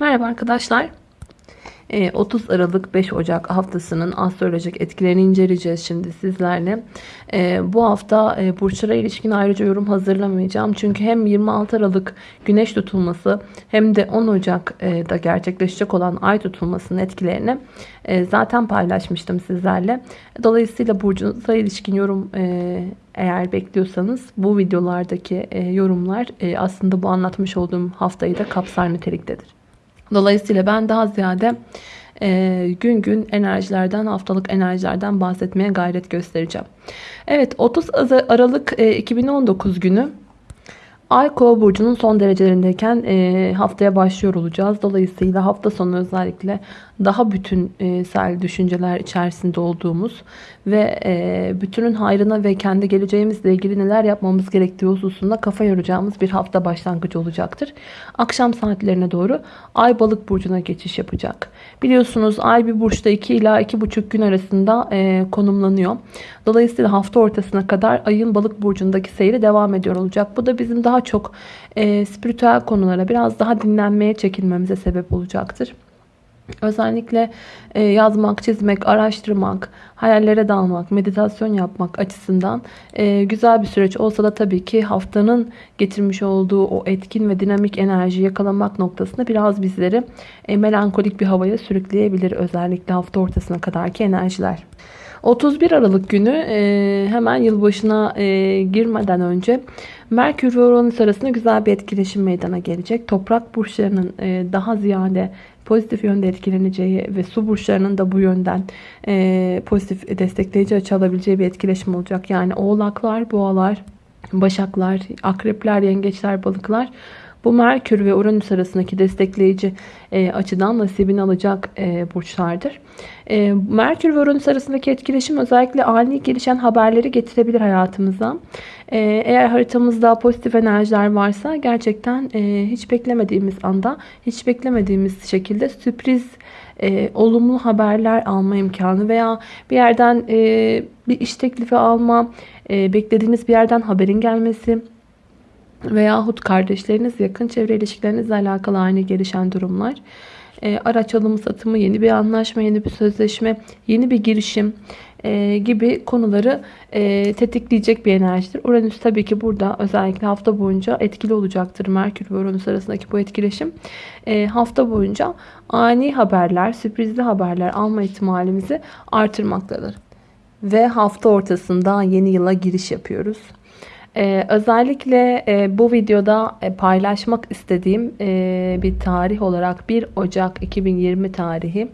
Merhaba arkadaşlar. Ee, 30 Aralık 5 Ocak haftasının astrolojik etkilerini inceleyeceğiz şimdi sizlerle. Ee, bu hafta e, burçlara ilişkin ayrıca yorum hazırlamayacağım. Çünkü hem 26 Aralık güneş tutulması hem de 10 Ocak'da gerçekleşecek olan ay tutulmasının etkilerini e, zaten paylaşmıştım sizlerle. Dolayısıyla burcunuza ilişkin yorum e, eğer bekliyorsanız bu videolardaki yorumlar aslında bu anlatmış olduğum haftayı da kapsar niteliktedir. Dolayısıyla ben daha ziyade e, gün gün enerjilerden, haftalık enerjilerden bahsetmeye gayret göstereceğim. Evet 30 Aralık e, 2019 günü Ay Kova burcunun son derecelerindeyken e, haftaya başlıyor olacağız. Dolayısıyla hafta sonu özellikle daha bütünsel düşünceler içerisinde olduğumuz ve e, bütünün hayrına ve kendi geleceğimizle ilgili neler yapmamız gerektiği hususunda kafa yoracağımız bir hafta başlangıcı olacaktır. Akşam saatlerine doğru Ay Balık burcuna geçiş yapacak. Biliyorsunuz Ay bir burçta 2 ila 2,5 gün arasında e, konumlanıyor. Dolayısıyla hafta ortasına kadar Ay'ın Balık burcundaki seyri devam ediyor olacak. Bu da bizim daha çok e, spiritüel konulara biraz daha dinlenmeye çekilmemize sebep olacaktır. Özellikle e, yazmak, çizmek, araştırmak, hayallere dalmak, meditasyon yapmak açısından e, güzel bir süreç olsa da tabii ki haftanın getirmiş olduğu o etkin ve dinamik enerji yakalamak noktasında biraz bizleri e, melankolik bir havaya sürükleyebilir. Özellikle hafta ortasına kadarki enerjiler. 31 Aralık günü hemen yılbaşına girmeden önce Merkür ve Uranüs arasında güzel bir etkileşim meydana gelecek. Toprak burçlarının daha ziyade pozitif yönde etkileneceği ve su burçlarının da bu yönden e, pozitif destekleyici açı alabileceği bir etkileşim olacak. Yani oğlaklar, boğalar, başaklar, akrepler, yengeçler, balıklar bu Merkür ve Uranüs arasındaki destekleyici e, açıdan nasibini alacak e, burçlardır. E, Merkür ve Uranüs arasındaki etkileşim özellikle ani gelişen haberleri getirebilir hayatımıza. E, eğer haritamızda pozitif enerjiler varsa gerçekten e, hiç beklemediğimiz anda, hiç beklemediğimiz şekilde sürpriz e, olumlu haberler alma imkanı veya bir yerden e, bir iş teklifi alma, e, beklediğiniz bir yerden haberin gelmesi veyahut kardeşleriniz, yakın çevre ilişkilerinizle alakalı aynı gelişen durumlar. E, araç alımı satımı, yeni bir anlaşma, yeni bir sözleşme, yeni bir girişim e, gibi konuları e, tetikleyecek bir enerjidir. Uranüs tabii ki burada özellikle hafta boyunca etkili olacaktır. Merkür ve Uranüs arasındaki bu etkileşim hafta boyunca ani haberler, sürprizli haberler alma ihtimalimizi artırmaktadır. Ve hafta ortasında yeni yıla giriş yapıyoruz. Ee, özellikle e, bu videoda e, paylaşmak istediğim e, bir tarih olarak 1 Ocak 2020 tarihi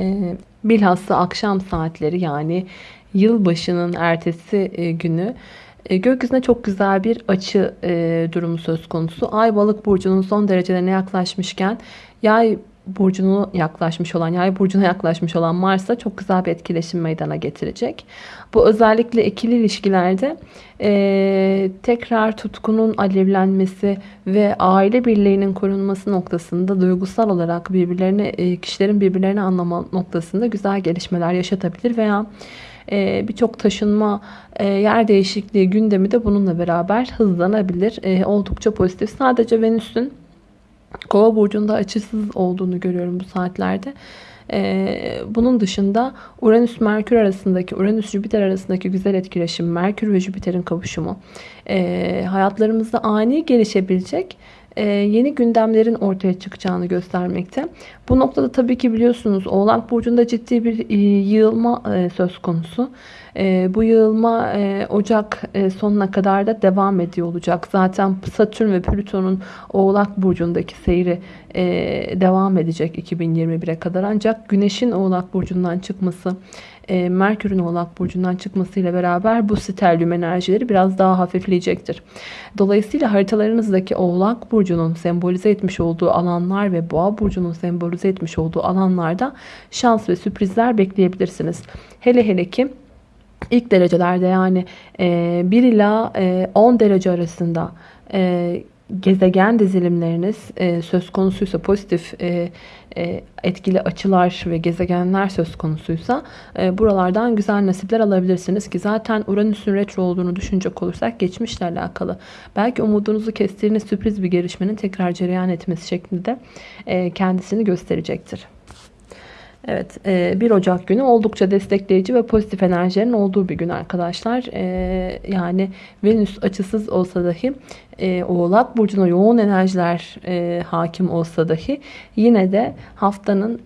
e, bilhassa akşam saatleri yani yılbaşının ertesi e, günü e, gökyüzüne çok güzel bir açı e, durumu söz konusu. Ay balık burcunun son derecelerine yaklaşmışken yay burcunu yaklaşmış olan, yay burcuna yaklaşmış olan Mars'a çok güzel bir etkileşim meydana getirecek. Bu özellikle ikili ilişkilerde e, tekrar tutkunun alevlenmesi ve aile birliğinin korunması noktasında duygusal olarak birbirlerini, e, kişilerin birbirlerini anlama noktasında güzel gelişmeler yaşatabilir veya e, birçok taşınma, e, yer değişikliği gündemi de bununla beraber hızlanabilir. E, oldukça pozitif. Sadece Venüs'ün Kova burcunda açısız olduğunu görüyorum bu saatlerde. Ee, bunun dışında Uranüs-Merkür arasındaki, Uranüs-Jüpiter arasındaki güzel etkileşim, Merkür ve Jüpiter'in kavuşumu e, hayatlarımızda ani gelişebilecek yeni gündemlerin ortaya çıkacağını göstermekte. Bu noktada tabii ki biliyorsunuz Oğlak Burcu'nda ciddi bir e, yığılma e, söz konusu. Bu yığılma Ocak sonuna kadar da devam ediyor olacak. Zaten Satürn ve Plüton'un Oğlak Burcu'ndaki seyri devam edecek 2021'e kadar. Ancak Güneş'in Oğlak Burcu'ndan çıkması e, Merkür'ün Oğlak Burcu'ndan çıkmasıyla beraber bu sterlium enerjileri biraz daha hafifleyecektir. Dolayısıyla haritalarınızdaki Oğlak Burcu'nun sembolize etmiş olduğu alanlar ve Boğa Burcu'nun sembolize etmiş olduğu alanlarda şans ve sürprizler bekleyebilirsiniz. Hele hele ki ilk derecelerde yani 1 ila 10 derece arasında gezegen dizilimleriniz e, söz konusuysa pozitif e, e, etkili açılar ve gezegenler söz konusuysa e, buralardan güzel nasipler alabilirsiniz ki zaten Uranüs'ün retro olduğunu düşünecek olursak geçmişle alakalı belki umudunuzu kestiğiniz sürpriz bir gelişmenin tekrar cereyan etmesi şeklinde e, kendisini gösterecektir. Evet 1 e, Ocak günü oldukça destekleyici ve pozitif enerjilerin olduğu bir gün arkadaşlar. E, yani Venüs açısız olsa dahi e, Oğlak Burcu'na yoğun enerjiler hakim olsa dahi yine de haftanın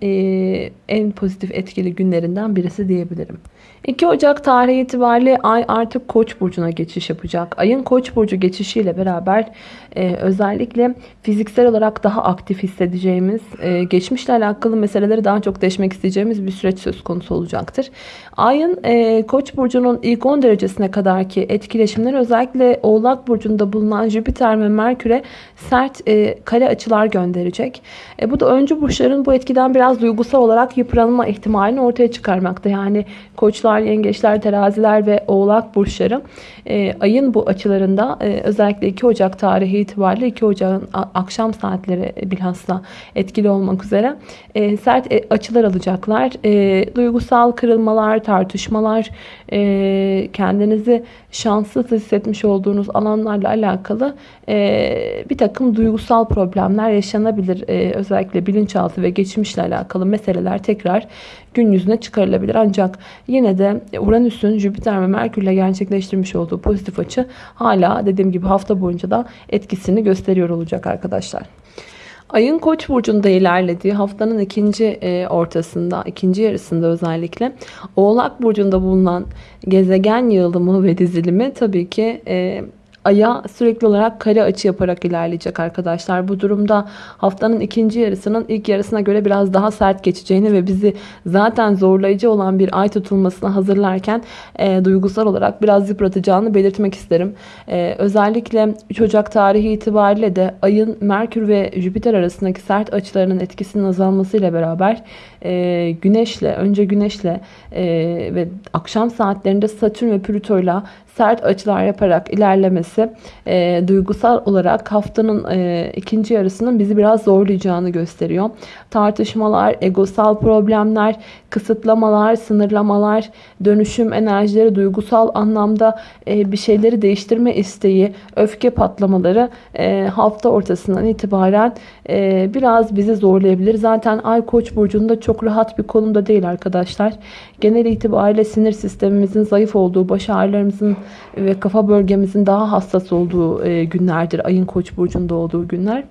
en pozitif etkili günlerinden birisi diyebilirim. 2 Ocak tarihi itibariyle Ay artık Koç burcuna geçiş yapacak. Ayın Koç burcu geçişiyle beraber e, özellikle fiziksel olarak daha aktif hissedeceğimiz, e, geçmişle alakalı meseleleri daha çok deşmek isteyeceğimiz bir süreç söz konusu olacaktır. Ayın e, Koç burcunun ilk 10 derecesine kadarki etkileşimleri özellikle Oğlak burcunda bulunan Jüpiter ve Merkür'e sert e, kare açılar gönderecek. E, bu da öncü burçların bu etkiden biraz duygusal olarak yıpranma ihtimalini ortaya çıkarmakta. Yani Koçlar, Yengeçler, Teraziler ve Oğlak burçları e, ayın bu açılarında e, özellikle 2 Ocak tarihi itibariyle 2 Ocak'ın akşam saatleri bilhassa etkili olmak üzere e, sert e, açılar alacaklar. E, duygusal kırılmalar, tartışmalar, e, kendinizi şanssız hissetmiş olduğunuz alanlarla alakalı e, bir takım duygusal problemler yaşanabilir. E, özellikle bilinçaltı ve geçmişle alakalı meseleler tekrar gün yüzüne çıkarılabilir. Ancak yine de Uranüs'ün Jüpiter ve Merkür'le gerçekleştirmiş olduğu pozitif açı hala dediğim gibi hafta boyunca da etkisini gösteriyor olacak arkadaşlar. Ayın Koç burcunda ilerlediği haftanın ikinci e, ortasında, ikinci yarısında özellikle Oğlak burcunda bulunan gezegen yığılımı ve dizilimi tabii ki e, Ay'a sürekli olarak kare açı yaparak ilerleyecek arkadaşlar. Bu durumda haftanın ikinci yarısının ilk yarısına göre biraz daha sert geçeceğini ve bizi zaten zorlayıcı olan bir ay tutulmasına hazırlarken e, duygusal olarak biraz yıpratacağını belirtmek isterim. E, özellikle 3 Ocak tarihi itibariyle de ayın Merkür ve Jüpiter arasındaki sert açılarının etkisinin azalmasıyla beraber e, Güneşle, önce Güneşle e, ve akşam saatlerinde Satürn ve Plüto'yla sert açılar yaparak ilerlemesi e, duygusal olarak haftanın e, ikinci yarısının bizi biraz zorlayacağını gösteriyor. Tartışmalar, egosal problemler, kısıtlamalar, sınırlamalar, dönüşüm enerjileri, duygusal anlamda e, bir şeyleri değiştirme isteği, öfke patlamaları e, hafta ortasından itibaren e, biraz bizi zorlayabilir. Zaten Ay Koç burcunda çok rahat bir konumda değil arkadaşlar. Genel itibariyle sinir sistemimizin zayıf olduğu, baş ağrılarımızın ve kafa bölgemizin daha hassas olduğu e, günlerdir. Ayın Koç burcunda olduğu günler.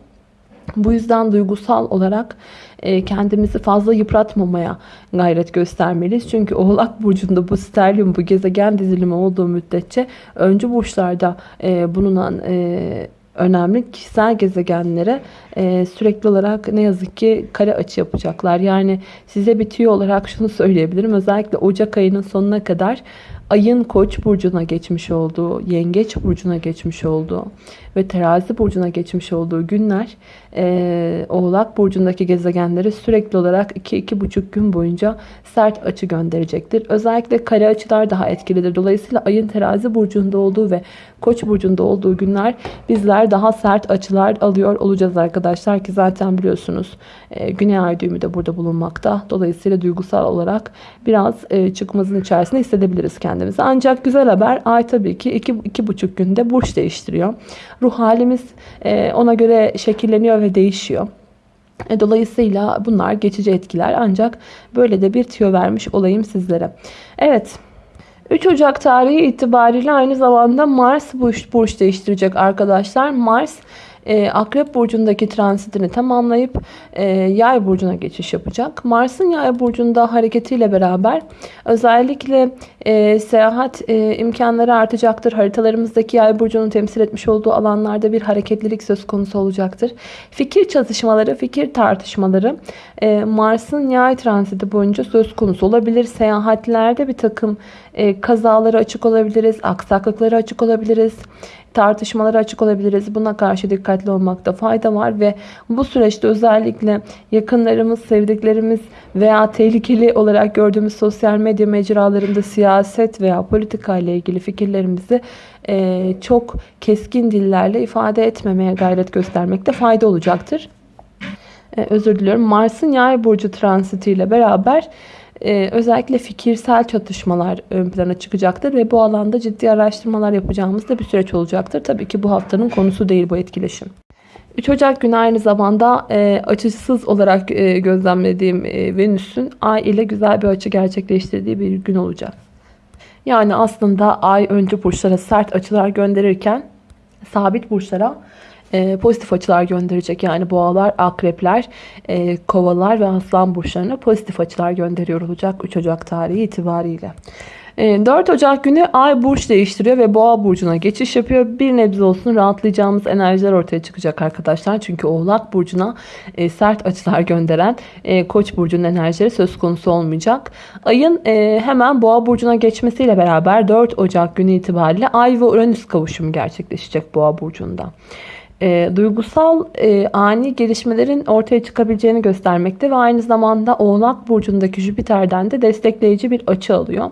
Bu yüzden duygusal olarak e, kendimizi fazla yıpratmamaya gayret göstermeliyiz. Çünkü Oğlak Burcu'nda bu sterlium, bu gezegen dizilimi olduğu müddetçe öncü burçlarda e, bulunan önemli kişisel gezegenlere sürekli olarak ne yazık ki kare açı yapacaklar. Yani size bitiyor olarak şunu söyleyebilirim. Özellikle Ocak ayının sonuna kadar ayın koç burcuna geçmiş olduğu, yengeç burcuna geçmiş olduğu ve terazi burcuna geçmiş olduğu günler e, oğlak burcundaki gezegenlere sürekli olarak 2-2,5 gün boyunca sert açı gönderecektir. Özellikle kare açılar daha etkilidir. Dolayısıyla ayın terazi burcunda olduğu ve koç burcunda olduğu günler bizler daha sert açılar alıyor olacağız arkadaşlar ki zaten biliyorsunuz e, güney ay düğümü de burada bulunmakta. Dolayısıyla duygusal olarak biraz e, çıkmazın içerisinde hissedebiliriz kendimizi. Ancak güzel haber ay tabii ki 2-2,5 günde burç değiştiriyor. Ruh halimiz e, ona göre şekilleniyor ve değişiyor. E, dolayısıyla bunlar geçici etkiler ancak böyle de bir tüyo vermiş olayım sizlere. Evet 3 Ocak tarihi itibariyle aynı zamanda Mars burç, burç değiştirecek arkadaşlar. Mars e, Akrep Burcu'ndaki transitini tamamlayıp e, Yay Burcu'na geçiş yapacak. Mars'ın Yay Burcu'nda hareketiyle beraber özellikle e, seyahat e, imkanları artacaktır. Haritalarımızdaki Yay Burcu'nun temsil etmiş olduğu alanlarda bir hareketlilik söz konusu olacaktır. Fikir çatışmaları, fikir tartışmaları e, Mars'ın Yay transiti boyunca söz konusu olabilir. Seyahatlerde bir takım e, kazaları açık olabiliriz, aksaklıkları açık olabiliriz tartışmalara açık olabiliriz. Buna karşı dikkatli olmakta fayda var ve bu süreçte özellikle yakınlarımız, sevdiklerimiz veya tehlikeli olarak gördüğümüz sosyal medya mecralarında siyaset veya politika ile ilgili fikirlerimizi e, çok keskin dillerle ifade etmemeye gayret göstermekte fayda olacaktır. E, özür diliyorum. Mars'ın yay burcu transitiyle beraber e, özellikle fikirsel çatışmalar ön plana çıkacaktır ve bu alanda ciddi araştırmalar yapacağımız da bir süreç olacaktır. Tabii ki bu haftanın konusu değil bu etkileşim. 3 Ocak günü aynı zamanda e, açısız olarak e, gözlemlediğim e, Venüs'ün Ay ile güzel bir açı gerçekleştirdiği bir gün olacak. Yani aslında Ay önce burçlara sert açılar gönderirken sabit burçlara e, pozitif açılar gönderecek. Yani boğalar, akrepler, e, kovalar ve aslan burçlarına pozitif açılar gönderiyor olacak 3 Ocak tarihi itibariyle. 4 e, Ocak günü Ay burç değiştiriyor ve Boğa burcuna geçiş yapıyor. Bir nebze olsun rahatlayacağımız enerjiler ortaya çıkacak arkadaşlar. Çünkü Oğlak burcuna sert açılar gönderen Koç burcunun enerjileri söz konusu olmayacak. Ayın hemen Boğa burcuna geçmesiyle beraber 4 Ocak günü itibariyle Ay ve Uranüs kavuşumu gerçekleşecek Boğa burcunda e, duygusal e, ani gelişmelerin ortaya çıkabileceğini göstermekte ve aynı zamanda Oğlak Burcu'ndaki Jüpiter'den de destekleyici bir açı alıyor.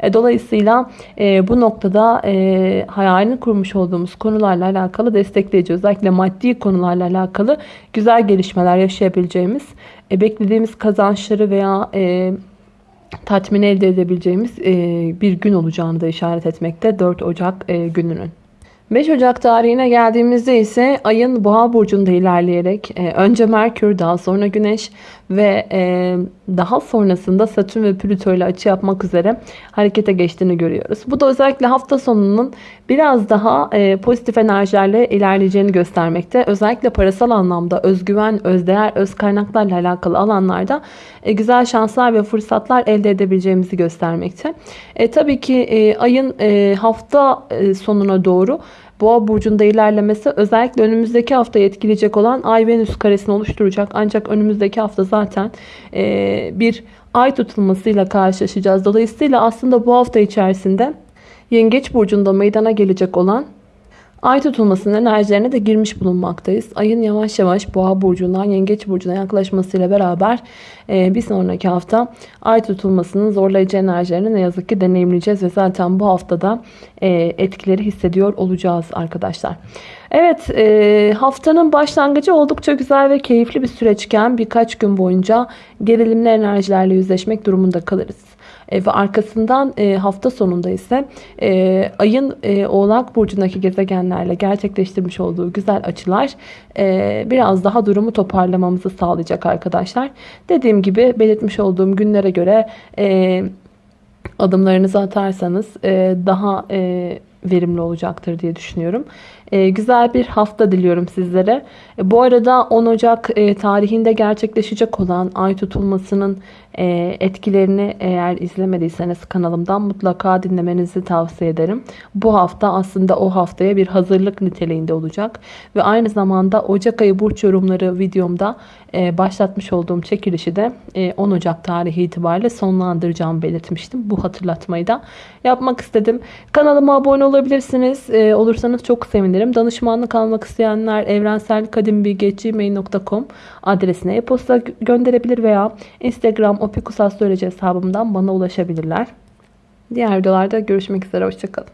E, dolayısıyla e, bu noktada e, hayalini kurmuş olduğumuz konularla alakalı destekleyici özellikle maddi konularla alakalı güzel gelişmeler yaşayabileceğimiz, e, beklediğimiz kazançları veya e, tatmin elde edebileceğimiz e, bir gün olacağını da işaret etmekte 4 Ocak e, gününün. 5 Ocak tarihine geldiğimizde ise ayın boğa burcunda ilerleyerek e, önce Merkür daha sonra Güneş ve e, daha sonrasında Satürn ve Plüto ile açı yapmak üzere harekete geçtiğini görüyoruz. Bu da özellikle hafta sonunun biraz daha e, pozitif enerjilerle ilerleyeceğini göstermekte. Özellikle parasal anlamda özgüven, özdeğer, öz kaynaklarla alakalı alanlarda e, güzel şanslar ve fırsatlar elde edebileceğimizi göstermekte. E, tabii ki e, ayın e, hafta e, sonuna doğru Boğa burcunda ilerlemesi özellikle önümüzdeki haftayı etkileyecek olan Ay Venüs karesini oluşturacak. Ancak önümüzdeki hafta zaten e, bir ay tutulmasıyla karşılaşacağız. Dolayısıyla aslında bu hafta içerisinde Yengeç burcunda meydana gelecek olan Ay tutulmasının enerjilerine de girmiş bulunmaktayız. Ayın yavaş yavaş boğa burcundan yengeç burcuna yaklaşmasıyla beraber e, bir sonraki hafta ay tutulmasının zorlayıcı enerjilerini ne yazık ki deneyimleyeceğiz. Ve zaten bu haftada e, etkileri hissediyor olacağız arkadaşlar. Evet e, haftanın başlangıcı oldukça güzel ve keyifli bir süreçken birkaç gün boyunca gerilimli enerjilerle yüzleşmek durumunda kalırız. E, ve arkasından e, hafta sonunda ise e, ayın e, oğlak burcundaki gezegenlerle gerçekleştirmiş olduğu güzel açılar e, biraz daha durumu toparlamamızı sağlayacak arkadaşlar. Dediğim gibi belirtmiş olduğum günlere göre e, adımlarınızı atarsanız e, daha e, verimli olacaktır diye düşünüyorum. E, güzel bir hafta diliyorum sizlere. E, bu arada 10 Ocak e, tarihinde gerçekleşecek olan ay tutulmasının e, etkilerini eğer izlemediyseniz kanalımdan mutlaka dinlemenizi tavsiye ederim. Bu hafta aslında o haftaya bir hazırlık niteliğinde olacak. Ve aynı zamanda Ocak ayı burç yorumları videomda e, başlatmış olduğum çekilişi de e, 10 Ocak tarihi itibariyle sonlandıracağımı belirtmiştim. Bu hatırlatmayı da yapmak istedim. Kanalıma abone olabilirsiniz. E, olursanız çok sevinirim. Danışmanlık almak isteyenler evrenselkadimbilgi.gmail.com adresine e-posta gönderebilir veya Instagram Opikus Astroloji hesabımdan bana ulaşabilirler. Diğer videolarda görüşmek üzere. Hoşçakalın.